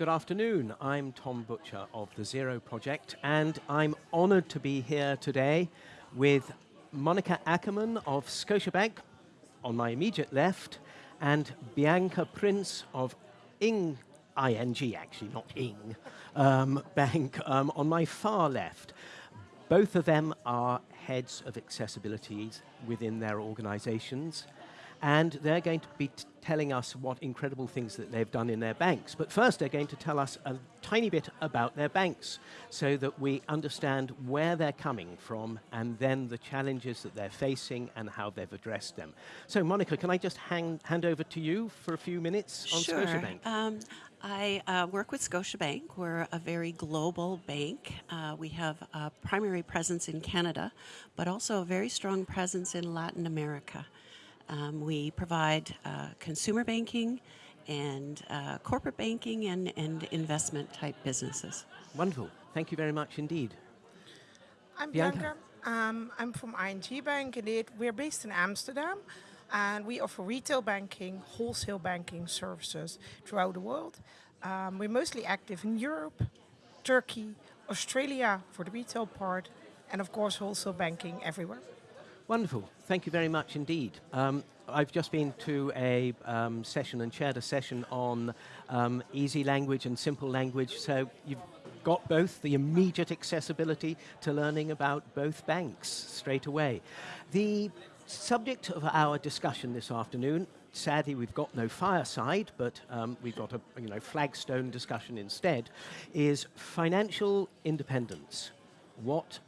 Good afternoon. I'm Tom Butcher of the Zero Project, and I'm honored to be here today with Monica Ackerman of Scotiabank on my immediate left, and Bianca Prins of Ing, ING actually, not Ing, um, Bank um, on my far left. Both of them are heads of accessibility within their organizations and they're going to be telling us what incredible things that they've done in their banks. But first, they're going to tell us a tiny bit about their banks so that we understand where they're coming from and then the challenges that they're facing and how they've addressed them. So, Monica, can I just hang, hand over to you for a few minutes on sure. Scotiabank? Um, I uh, work with Scotiabank. We're a very global bank. Uh, we have a primary presence in Canada, but also a very strong presence in Latin America. Um, we provide uh, consumer banking and uh, corporate banking and, and investment type businesses. Wonderful. Thank you very much indeed. I'm Bianca. Bianca. Um, I'm from ING Bank. Indeed, we're based in Amsterdam, and we offer retail banking, wholesale banking services throughout the world. Um, we're mostly active in Europe, Turkey, Australia for the retail part, and of course wholesale banking everywhere. Wonderful. Thank you very much indeed. Um, I've just been to a um, session and chaired a session on um, easy language and simple language, so you've got both the immediate accessibility to learning about both banks straight away. The subject of our discussion this afternoon sadly we've got no fireside, but um, we've got a you know, flagstone discussion instead, is financial independence. What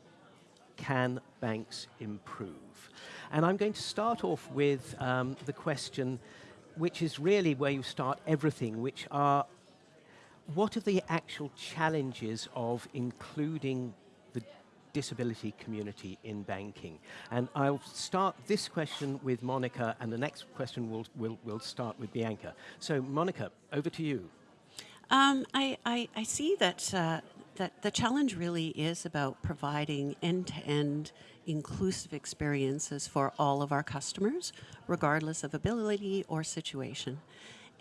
can banks improve? And I'm going to start off with um, the question, which is really where you start everything, which are what are the actual challenges of including the disability community in banking? And I'll start this question with Monica, and the next question will will will start with Bianca. So, Monica, over to you. Um, I, I, I, see that uh, that the challenge really is about providing end-to-end inclusive experiences for all of our customers, regardless of ability or situation.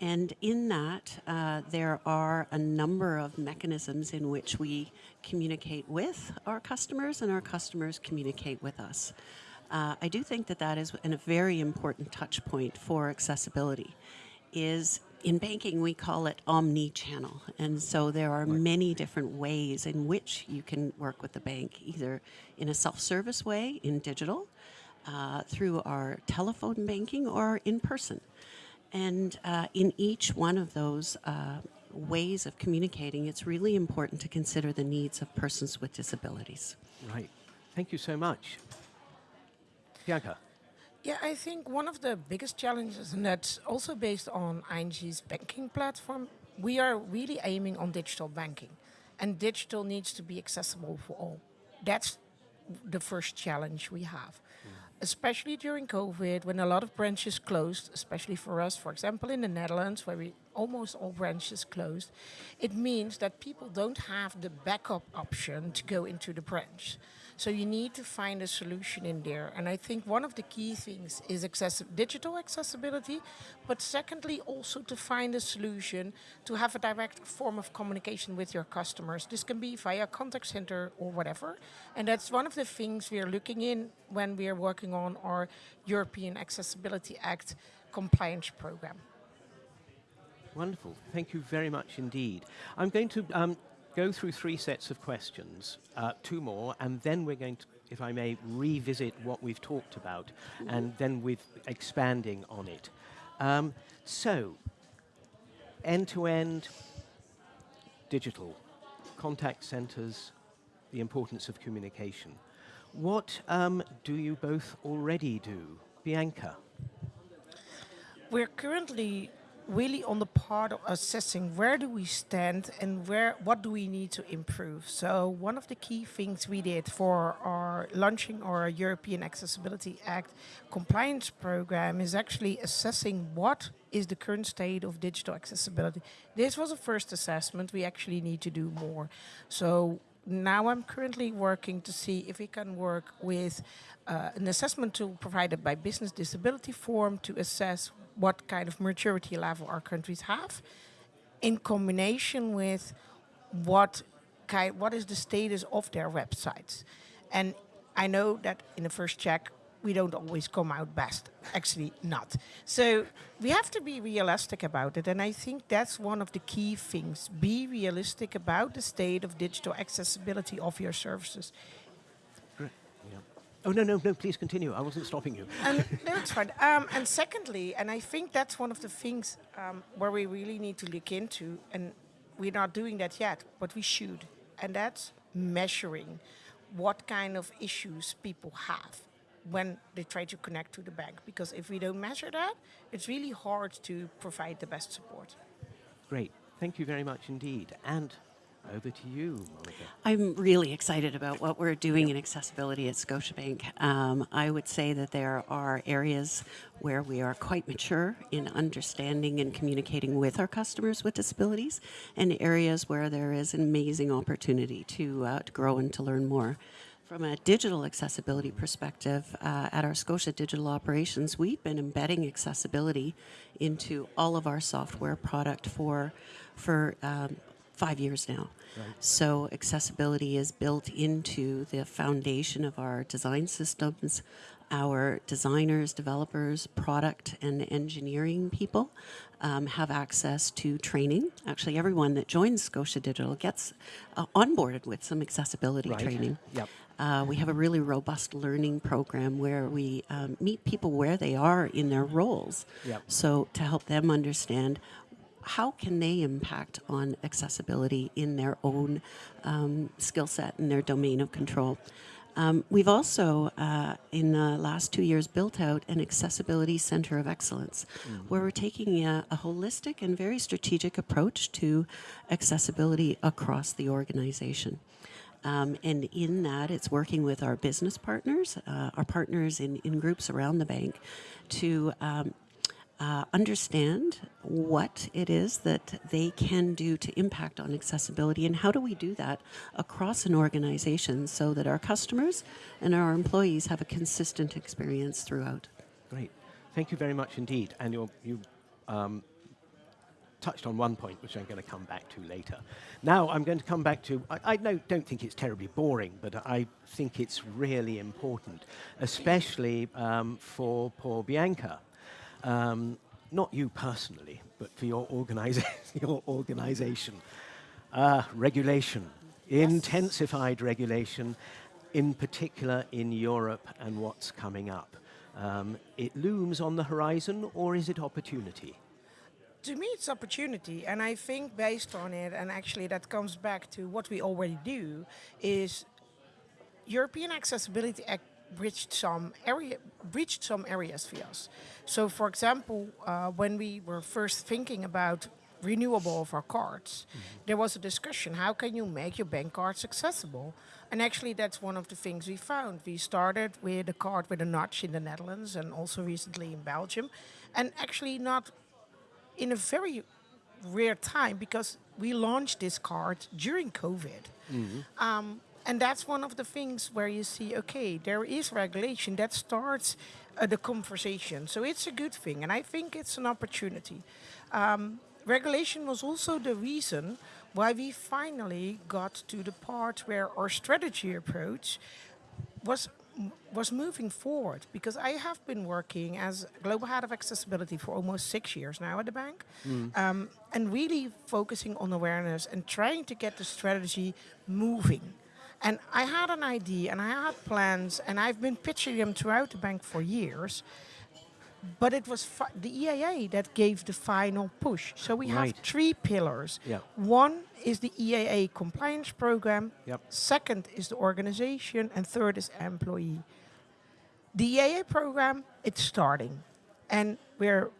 And in that, uh, there are a number of mechanisms in which we communicate with our customers and our customers communicate with us. Uh, I do think that that is a very important touch point for accessibility, is in banking, we call it omni-channel. And so there are many different ways in which you can work with the bank, either in a self-service way, in digital, uh, through our telephone banking, or in person. And uh, in each one of those uh, ways of communicating, it's really important to consider the needs of persons with disabilities. Right. Thank you so much. Bianca. Yeah, I think one of the biggest challenges, and that's also based on ING's banking platform, we are really aiming on digital banking. And digital needs to be accessible for all. That's the first challenge we have. Mm. Especially during COVID, when a lot of branches closed, especially for us, for example, in the Netherlands, where we almost all branches closed, it means that people don't have the backup option to go into the branch. So you need to find a solution in there. And I think one of the key things is accessi digital accessibility, but secondly, also to find a solution to have a direct form of communication with your customers. This can be via contact center or whatever. And that's one of the things we are looking in when we are working on our European Accessibility Act compliance program. Wonderful. Thank you very much indeed. I'm going to um, go through three sets of questions, uh, two more, and then we're going to, if I may, revisit what we've talked about, and then with expanding on it. Um, so, end-to-end digital, contact centers, the importance of communication. What um, do you both already do? Bianca? We're currently really on the part of assessing where do we stand and where what do we need to improve. So one of the key things we did for our launching our European Accessibility Act compliance program is actually assessing what is the current state of digital accessibility. This was a first assessment. We actually need to do more. So now I'm currently working to see if we can work with uh, an assessment tool provided by Business Disability Forum to assess what kind of maturity level our countries have. in combination with what kind, what is the status of their websites. And I know that in the first check, we don't always come out best. Actually, not. So we have to be realistic about it. And I think that's one of the key things. Be realistic about the state of digital accessibility of your services. Yeah. Oh, no, no, no, please continue. I wasn't stopping you. And no, it's fine. Um, and secondly, and I think that's one of the things um, where we really need to look into, and we're not doing that yet, but we should. And that's measuring what kind of issues people have when they try to connect to the bank. Because if we don't measure that, it's really hard to provide the best support. Great. Thank you very much indeed. And over to you, Monica. I'm really excited about what we're doing in accessibility at Scotiabank. Um, I would say that there are areas where we are quite mature in understanding and communicating with our customers with disabilities, and areas where there is an amazing opportunity to, uh, to grow and to learn more. From a digital accessibility perspective, uh, at our Scotia Digital Operations, we've been embedding accessibility into all of our software product for, for um, five years now. So accessibility is built into the foundation of our design systems. Our designers, developers, product and engineering people um, have access to training. Actually, everyone that joins Scotia Digital gets uh, onboarded with some accessibility Right. training. Yep. Uh, we have a really robust learning program where we um, meet people where they are in their roles. Yep. So to help them understand how can they impact on accessibility in their own um, skill set and their domain of control. Um, we've also, uh, in the last two years, built out an accessibility center of excellence, where we're taking a, a holistic and very strategic approach to accessibility across the organization. Um, and in that, it's working with our business partners, uh, our partners in, in groups around the bank, to um, uh, understand what it is that they can do to impact on accessibility and how do we do that across an organization so that our customers and our employees have a consistent experience throughout. Great. Thank you very much indeed. And you um, touched on one point, which I'm going to come back to later. Now, I'm going to come back to, I, I don't think it's terribly boring, but I think it's really important, especially um, for poor Bianca. Um, not you personally, but for your, organiza- your organization. Uh, regulation, intensified regulation, in particular in Europe and what's coming up. Um, it looms on the horizon, or is it opportunity? To me it's opportunity and i think based on it and actually that comes back to what we already do is european accessibility act bridged some area breached some areas for us. So for example uh, when we were first thinking about renewable of our cards there was a discussion how can you make your bank cards accessible? And actually that's one of the things we found. We started with a card with a notch in the netherlands and also recently in belgium. And actually not in a very rare time because we launched this card during COVID. Um, and that's one of the things where you see, okay, there is regulation that starts uh, the conversation. So it's a good thing. And I think it's an opportunity. Um, regulation was also the reason why we finally got to the part where our strategy approach was was moving forward because I have been working as global head of accessibility for almost six years now at the bank, um, and really focusing on awareness and trying to get the strategy moving. And I had an idea and I had plans, and I've been pitching them throughout the bank for years. But it was the EAA that gave the final push. So we Right. have three pillars. Yeah. One is the EAA compliance program. Yep. Second is the organization, and third is employee. The EAA program, it's starting, and we're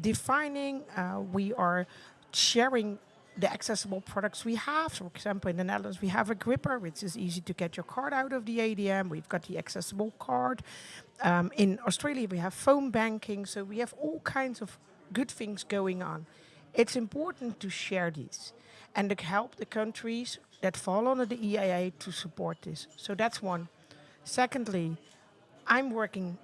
defining. Uh, we are sharing the accessible products we have. For example, in the Netherlands, we have a gripper, which is easy to get your card out of the ADM. We've got the accessible card. Um, in Australia, we have phone banking. So we have all kinds of good things going on. It's important to share these and to help the countries that fall under the EAA to support this. So that's one. Secondly, I'm working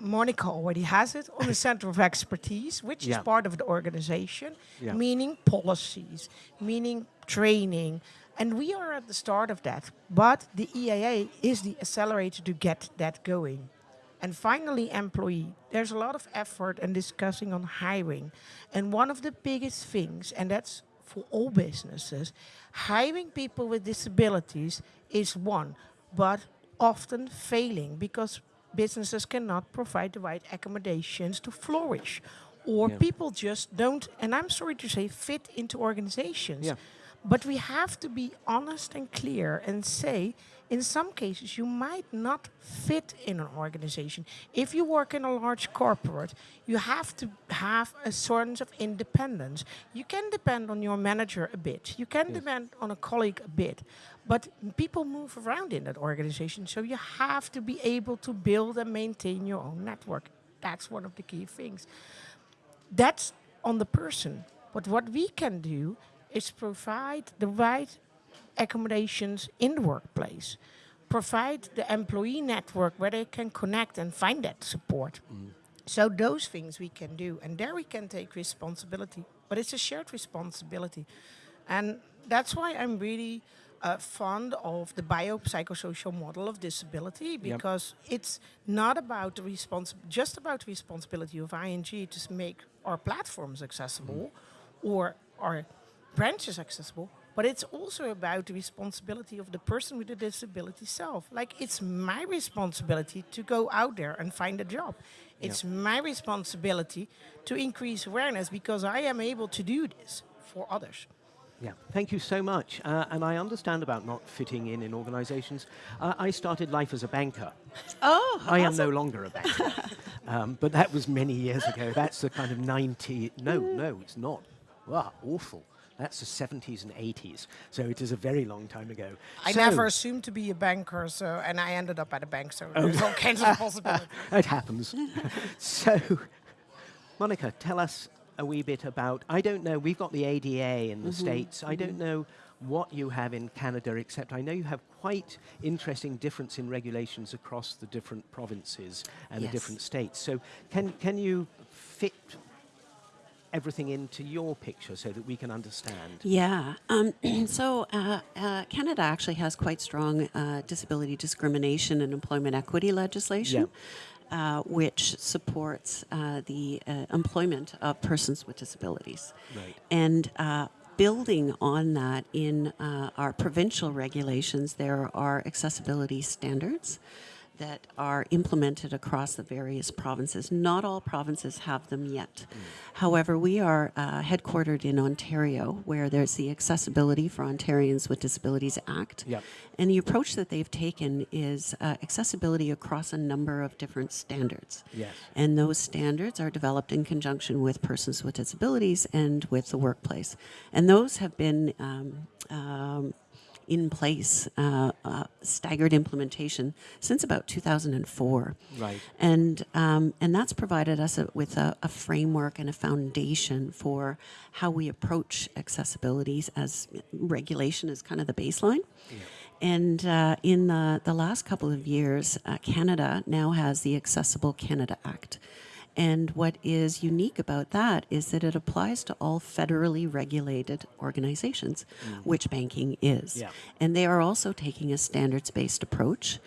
Monica already has it on the Center of Expertise, which Yeah. is part of the organization, Yeah. meaning policies, meaning training. And we are at the start of that. But the EAA is the accelerator to get that going. And finally, employee. There's a lot of effort and discussing on hiring. And one of the biggest things, and that's for all businesses, hiring people with disabilities is one, but often failing because businesses cannot provide the right accommodations to flourish. Or Yeah. people just don't, and I'm sorry to say, fit into organizations. Yeah. But we have to be honest and clear and say, in some cases, you might not fit in an organization. If you work in a large corporate, you have to have a sort of independence. You can depend on your manager a bit, you can depend on a colleague a bit, but people move around in that organization, so you have to be able to build and maintain your own network. That's one of the key things that's on the person. But what we can do is provide the right accommodations in the workplace, provide the employee network where they can connect and find that support. So those things we can do, and there we can take responsibility. But it's a shared responsibility, and that's why I'm really uh, fond of the biopsychosocial model of disability because it's not about the just about the responsibility of ING to make our platforms accessible or our branches accessible, but it's also about the responsibility of the person with the disability self. Like it's my responsibility to go out there and find a job. It's my responsibility to increase awareness because I am able to do this for others. Yeah, thank you so much. Uh, and I understand about not fitting in in organizations. Uh, I started life as a banker. Oh, I am no longer a banker. um, but that was many years ago. That's the kind of 90. No, no, it's not. Wow, awful. That's the 70s and 80s. So it is a very long time ago. I So- never assumed to be a banker, so and I ended up at a bank, so oh. there's all kinds of possibilities. It happens. so, Monica, tell us a wee bit about. I don't know. We've got the ADA in the mm-hmm. States. I don't mm-hmm. know what you have in Canada, except I know you have quite interesting difference in regulations across the different provinces and the different states. So, can can you fit everything into your picture so that we can understand? Yeah. Um, so uh, uh, Canada actually has quite strong uh, disability discrimination and employment equity legislation. Uh, which supports uh, the uh, employment of persons with disabilities. Right. And uh, building on that in uh, our provincial regulations, there are accessibility standards that are implemented across the various provinces. Not all provinces have them yet. However, we are uh, headquartered in Ontario, where there's the Accessibility for Ontarians with Disabilities Act. Yep. And the approach that they've taken is uh, accessibility across a number of different standards. Yes. And those standards are developed in conjunction with persons with disabilities and with the workplace. And those have been um, um, in place, uh, uh, staggered implementation, since about 2004. Right. And, um, and that's provided us a, with a, a framework and a foundation for how we approach accessibilities as regulation is kind of the baseline. And uh, in the, the last couple of years, uh, Canada now has the Accessible Canada Act. And what is unique about that is that it applies to all federally regulated organizations, which banking is. Yeah. And they are also taking a standards based approach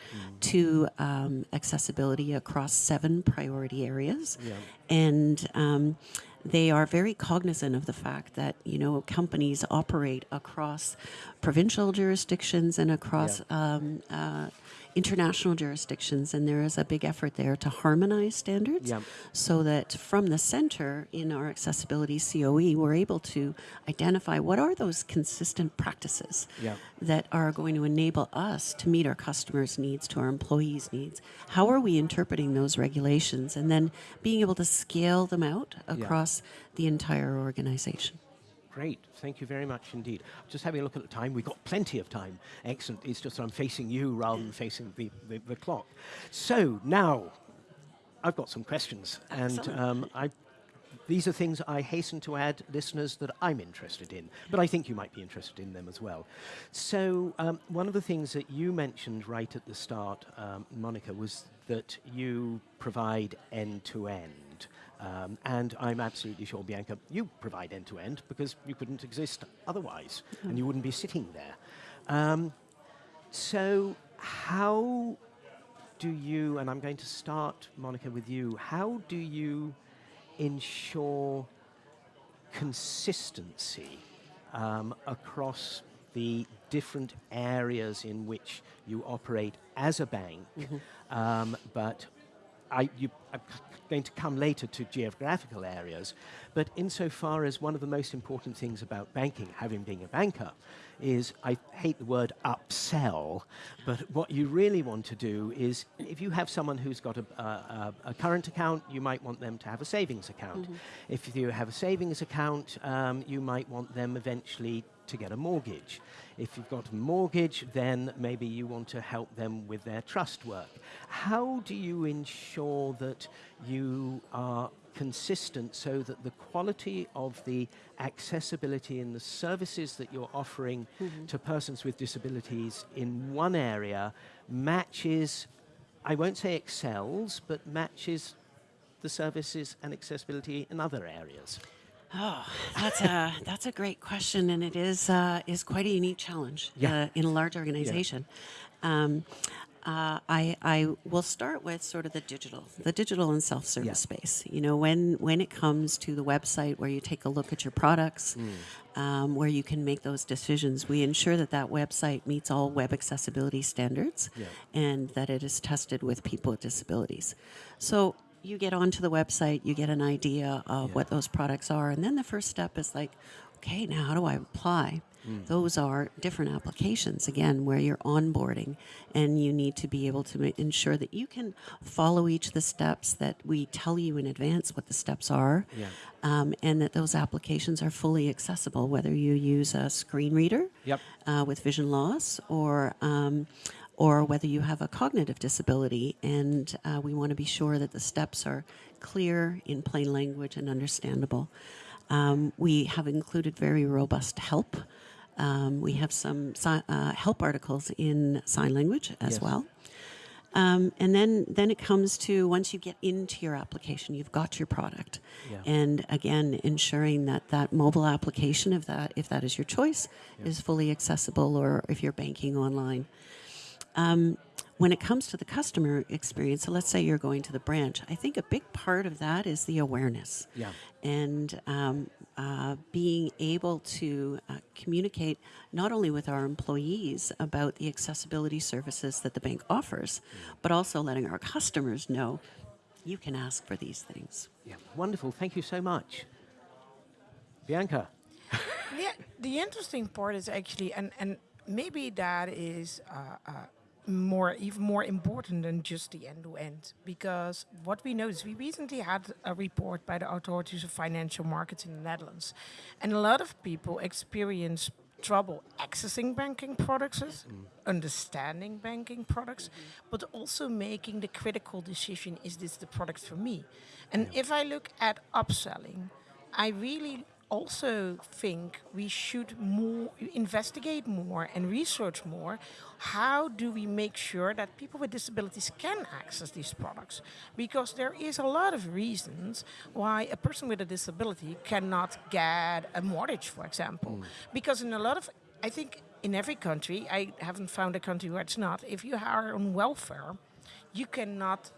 to um, accessibility across seven priority areas. Yeah. And um, they are very cognizant of the fact that, you know, companies operate across provincial jurisdictions and across um, uh, international jurisdictions. And there is a big effort there to harmonize standards Yeah. so that from the center in our accessibility COE, we're able to identify what are those consistent practices Yeah. that are going to enable us to meet our customers' needs, to our employees' needs. How are we interpreting those regulations and then being able to scale them out across the entire organization? Great. Thank you very much indeed. Just having a look at the time. We've got plenty of time. Excellent. It's just I'm facing you rather than facing the, the, the clock. So now, I've got some questions. And um, I these are things I hasten to add, listeners, that I'm interested in, but I think you might be interested in them as well. So um, one of the things that you mentioned right at the start, um, Monica, was that you provide end-to-end. Um, and I'm absolutely sure, Bianca, you provide end-to-end because you couldn't exist otherwise, and you wouldn't be sitting there. Um, so how do you, and I'm going to start, Monica, with you, how do you ensure consistency um, across the different areas in which you operate as a bank, um, but I, you are going to come later to geographical areas, but insofar as one of the most important things about banking, having been a banker, is I hate the word upsell, but what you really want to do is if you have someone who's got a, a, a current account, you might want them to have a savings account. If you have a savings account, um, you might want them eventually to get a mortgage. If you've got a mortgage, then maybe you want to help them with their trust work. How do you ensure that you are consistent so that the quality of the accessibility in the services that you're offering mm-hmm. to persons with disabilities in one area matches, I won't say excels, but matches the services and accessibility in other areas? Oh, that's a that's a great question, and it is uh, is quite a unique challenge Yeah. uh, in a large organization. Um, uh, I I will start with sort of the digital, the digital and self service Yeah. space. You know, when when it comes to the website where you take a look at your products, Mm. um, where you can make those decisions, we ensure that that website meets all web accessibility standards, Yeah. and that it is tested with people with disabilities. So you get onto the website, you get an idea of Yeah. what those products are, and then the first step is like, okay, now how do I apply? Those are different applications again where you're onboarding, and you need to be able to ma- ensure that you can follow each of the steps that we tell you in advance what the steps are, Yeah. um, and that those applications are fully accessible, whether you use a screen reader Yep. uh, with vision loss or um, or whether you have a cognitive disability and uh, we want to be sure that the steps are clear in plain language and understandable um, we have included very robust help um, we have some si- uh, help articles in sign language as Yes. well um, and then, then it comes to once you get into your application, you've got your product, Yeah. and again, ensuring that that mobile application, if that if that is your choice, is fully accessible, or if you're banking online. Um, when it comes to the customer experience, so let's say you're going to the branch, I think a big part of that is the awareness Yeah. and um, uh, being able to uh, communicate not only with our employees about the accessibility services that the bank offers, but also letting our customers know you can ask for these things. Yeah. Wonderful. Thank you so much. Bianca. Yeah, the interesting part is actually, and and maybe that is uh, uh, more even more important than just the end to end, because what we know is we recently had a report by the authorities of financial markets in the Netherlands, and a lot of people experience trouble accessing banking products, understanding banking products, but also making the critical decision: is this the product for me? And if I look at upselling, I really also think we should more investigate more and research more how do we make sure that people with disabilities can access these products? Because there is a lot of reasons why a person with a disability cannot get a mortgage for example. Mm. Because in a lot of i think in every country i haven't found a country where it's not if you are on welfare you cannot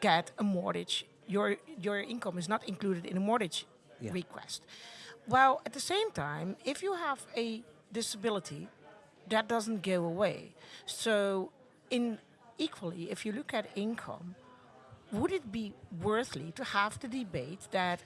get a mortgage. Your your income is not included in a mortgage Yeah. request well, at the same time, if you have a disability, that doesn't go away. So, in equally, if you look at income, would it be worthly to have the debate that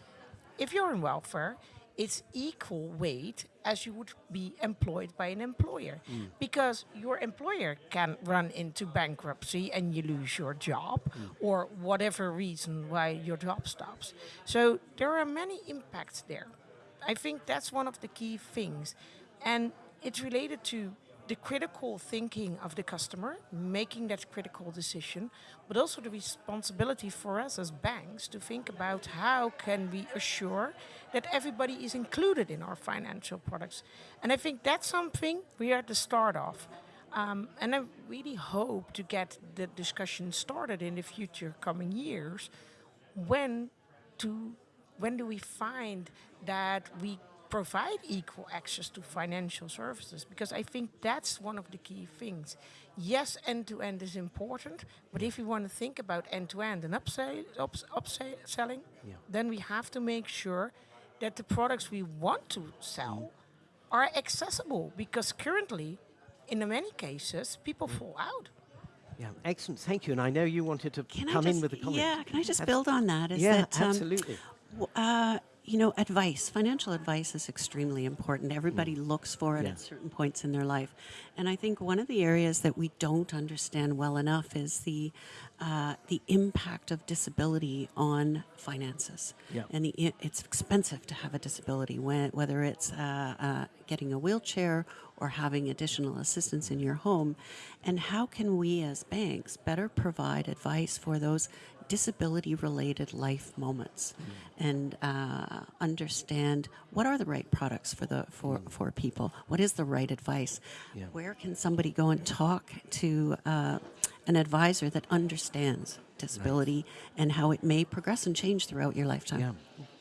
if you're in welfare, it's equal weight as you would be employed by an employer? Mm. Because your employer can run into bankruptcy and you lose your job mm. or whatever reason why your job stops. So there are many impacts there I think that's one of the key things. And it's related to the critical thinking of the customer, making that critical decision, but also the responsibility for us as banks to think about how can we assure that everybody is included in our financial products. And I think that's something we are at the start of. Um, and I really hope to get the discussion started in the future coming years when to when do we find that we provide equal access to financial services because I think that's one of the key things. Yes, end to end is important, but if we want to think about end to end and upsell, ups, upselling, Yeah. then we have to make sure that the products we want to sell are accessible because currently, in many cases, people fall out. Yeah, excellent. Thank you. And I know you wanted to Can come just, in with a comment. Yeah, can I just Abs- build on that? Is yeah, that, um, absolutely. Uh, you know, advice, financial advice is extremely important. Everybody looks for it Yeah. at certain points in their life. And I think one of the areas that we don't understand well enough is the, uh, the impact of disability on finances. Yeah. And the, it's expensive to have a disability, when, whether it's uh, uh, getting a wheelchair or having additional assistance in your home. And how can we as banks better provide advice for those disability related life moments and uh, understand what are the right products for the for, for people what is the right advice Yeah. where can somebody go and talk to uh, an advisor that understands disability and how it may progress and change throughout your lifetime Yeah.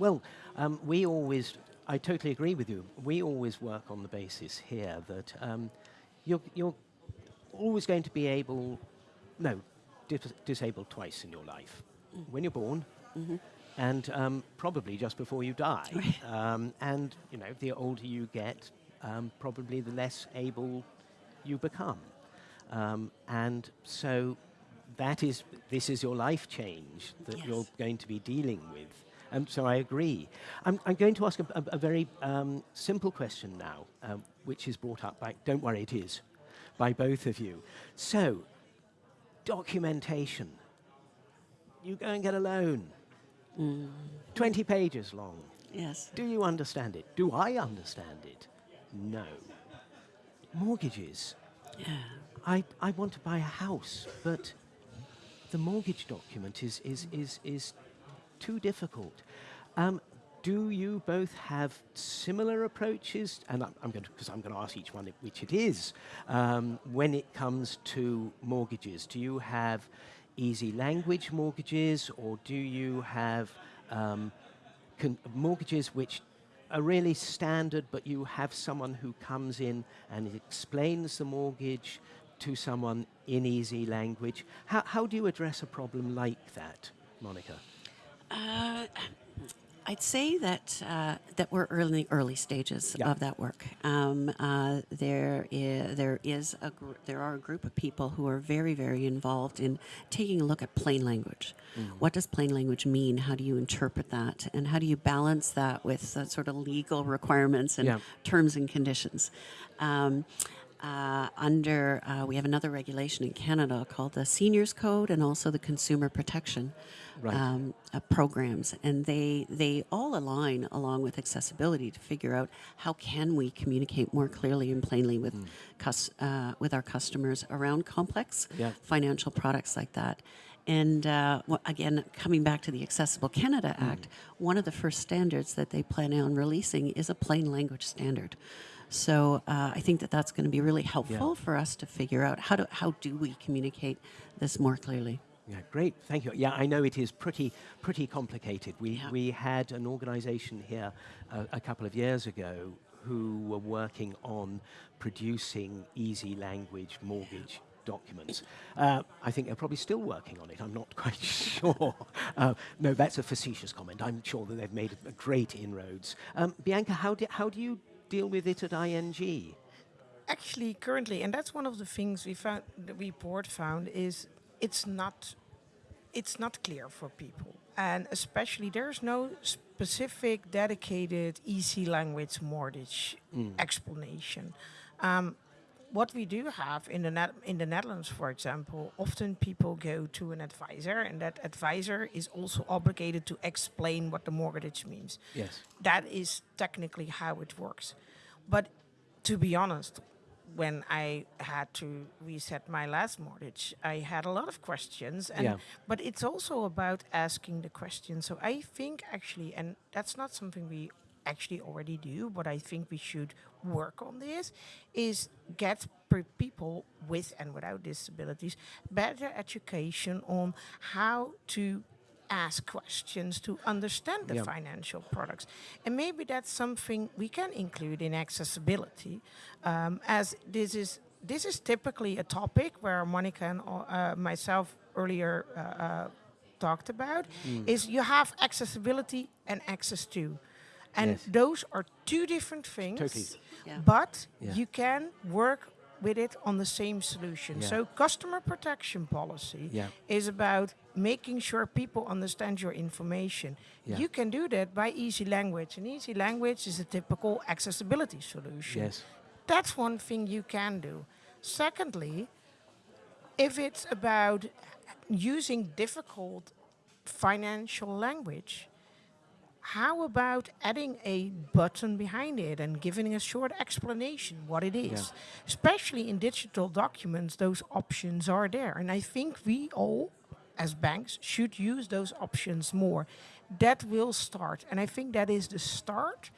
Well, um, we always, I totally agree with you. We always work on the basis here that um, you're, you're always going to be able, no, dis- disabled twice in your life. When you're born, and um, probably just before you die. Right. Um, and, you know, the older you get, um, probably the less able you become. Um, and so that is, this is your life change that Yes. you're going to be dealing with. Um, so I agree. I'm, I'm going to ask a, a, a very um, simple question now, um, which is brought up by, don't worry, it is, by both of you. So, documentation. You go and get a loan, 20 pages long. yes Do you understand it? Do I understand it? No. Mortgages. yeah I, I want to buy a house, but the mortgage document is, is, is, is too difficult. Um, do you both have similar approaches? And I'm, I'm going to, because I'm going to ask each one which it is. Um, when it comes to mortgages, do you have easy language mortgages, or do you have um, mortgages which are really standard, but you have someone who comes in and explains the mortgage to someone in easy language. How, how do you address a problem like that, Monica? Uh, I'd say that uh, that we're early early stages Yeah. of that work. Um, uh, there is there is a gr- there are a group of people who are very very involved in taking a look at plain language. What does plain language mean? How do you interpret that, and how do you balance that with uh, sort of legal requirements and Yeah. terms and conditions? Um, uh, under uh, we have another regulation in Canada called the Seniors Code and also the Consumer Protection Right. um, uh, programs, and they they all align along with accessibility to figure out how can we communicate more clearly and plainly with cus- uh, with our customers around complex Yeah. financial products like that. And uh, again, coming back to the Accessible Canada Act, one of the first standards that they plan on releasing is a plain language standard. So uh, I think that that's going to be really helpful for us to figure out how do how do we communicate this more clearly. Yeah, great. Thank you. Yeah, I know it is pretty pretty complicated. We Yeah. we had an organisation here uh, a couple of years ago who were working on producing easy language mortgage documents. Uh, I think they're probably still working on it. I'm not quite sure. Uh, no, that's a facetious comment. I'm sure that they've made great inroads. Um, Bianca, how do, how do you deal with it at ING? Actually, currently, and that's one of the things we found, the report found, is it's not, it's not clear for people, and especially there's no specific, dedicated, easy language mortgage explanation. Um, what we do have in the Net- in the Netherlands, for example, often people go to an advisor, and that advisor is also obligated to explain what the mortgage means. Yes. That is technically how it works. But to be honest, when I had to reset my last mortgage, I had a lot of questions, and Yeah. but it's also about asking the question. So I think actually, and that's not something we actually already do, but I think we should work on this, is get people with and without disabilities better education on how to ask questions to understand the Yeah. financial products. And maybe that's something we can include in accessibility, um, as this is this is typically a topic where Monica and uh, myself earlier uh, uh, talked about Mm. is you have accessibility and access to. And Yes. those are two different things. Totally. Yeah. But Yeah. you can work with it on the same solution. Yeah. So customer protection policy Yeah. is about making sure people understand your information. Yeah. You can do that by easy language. And easy language is a typical accessibility solution. Yes. That's one thing you can do. Secondly, if it's about using difficult financial language, how about adding a button behind it and giving a short explanation what it is? Especially in digital documents, those options are there. And I think we all, as banks, should use those options more. That will start. And I think that is the start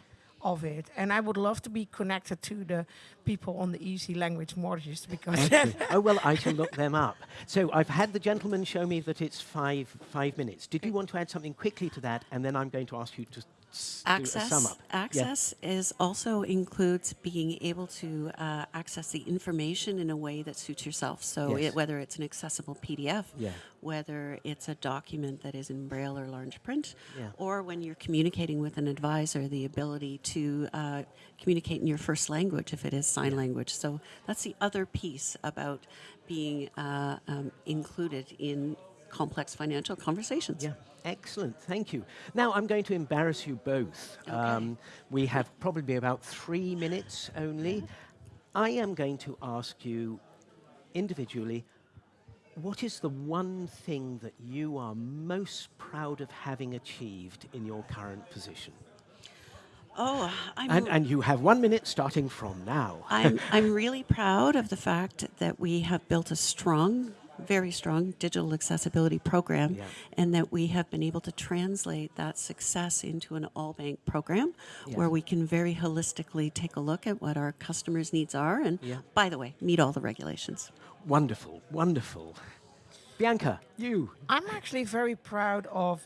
of it. And I would love to be connected to the people on the easy language mortgages because oh well, I shall look them up. So I've had the gentleman show me that it's five five minutes. Did you want to add something quickly to that, and then I'm going to ask you to s- Access, sum up. Yeah. access is also includes being able to uh, access the information in a way that suits yourself. So Yes. it, whether it's an accessible PDF, Yeah. whether it's a document that is in braille or large print, Yeah. or when you're communicating with an advisor, the ability to uh, communicate in your first language if it is sign language. So that's the other piece about being uh, um, included in complex financial conversations. Yeah, excellent. Thank you. Now I'm going to embarrass you both. Um, we have probably about three minutes only. I am going to ask you individually what is the one thing that you are most proud of having achieved in your current position? Oh, I'm And, and you have one minute starting from now. I'm, I'm really proud of the fact that we have built a strong, very strong digital accessibility program Yeah. and that we have been able to translate that success into an all bank program Yeah. where we can very holistically take a look at what our customers' needs are and, Yeah. by the way, meet all the regulations. Wonderful, wonderful. Bianca, you. I'm actually very proud of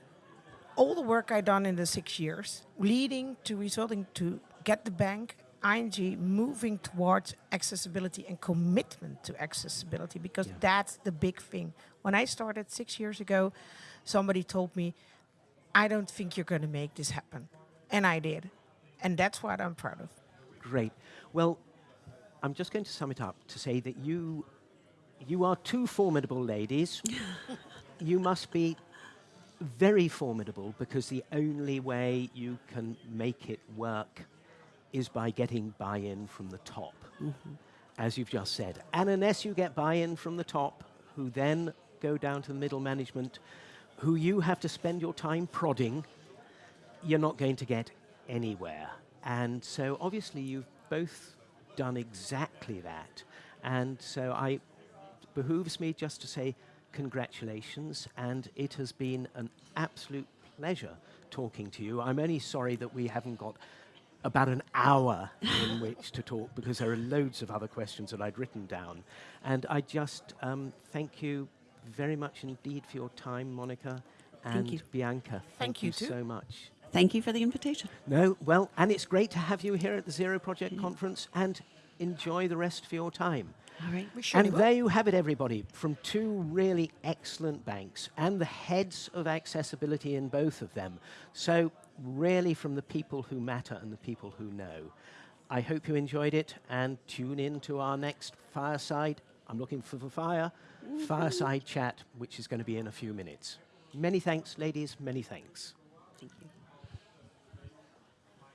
all the work I've done in the six years, leading to resulting to get the bank ING moving towards accessibility and commitment to accessibility because Yeah. that's the big thing. When I started six years ago, somebody told me, "I don't think you're going to make this happen," and I did, and that's what I'm proud of. Great. Well, I'm just going to sum it up to say that you you are two formidable ladies. you must be very formidable because the only way you can make it work is by getting buy-in from the top, mm-hmm. as you've just said. And unless you get buy-in from the top, who then go down to the middle management, who you have to spend your time prodding, you're not going to get anywhere. And so obviously you've both done exactly that. And so I behooves me just to say congratulations and it has been an absolute pleasure talking to you. I'm only sorry that we haven't got about an hour in which to talk because there are loads of other questions that I'd written down. And I just um, thank you very much indeed for your time, Monica and you. Bianca. Thank you too. so much. Thank you for the invitation. No, well, and it's great to have you here at the Zero Project Conference and enjoy the rest of your time. All right. We surely And there you have it, everybody, from two really excellent banks and the heads of accessibility in both of them. So, really, from the people who matter and the people who know. I hope you enjoyed it and tune in to our next fireside. I'm looking for the fire, fireside chat, which is going to be in a few minutes. Many thanks, ladies, many thanks. Thank you.